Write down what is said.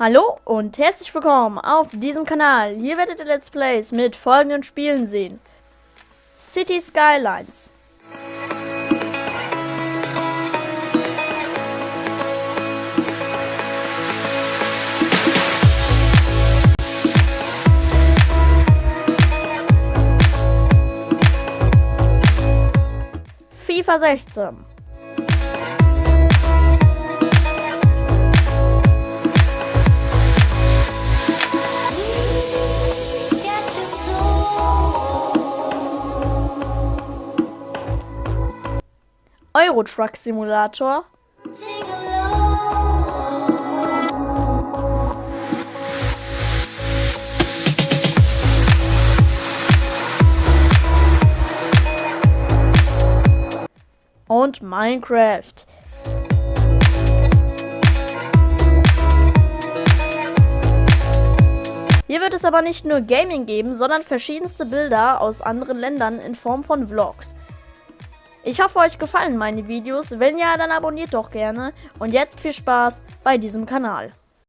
Hallo und herzlich willkommen auf diesem Kanal. Hier werdet ihr Let's Plays mit folgenden Spielen sehen. City Skylines. FIFA 16. Euro Truck Simulator. Und Minecraft. Hier wird es aber nicht nur Gaming geben, sondern verschiedenste Bilder aus anderen Ländern in Form von Vlogs. Ich hoffe, euch gefallen meine Videos. Wenn ja, dann abonniert doch gerne. Und jetzt viel Spaß bei diesem Kanal.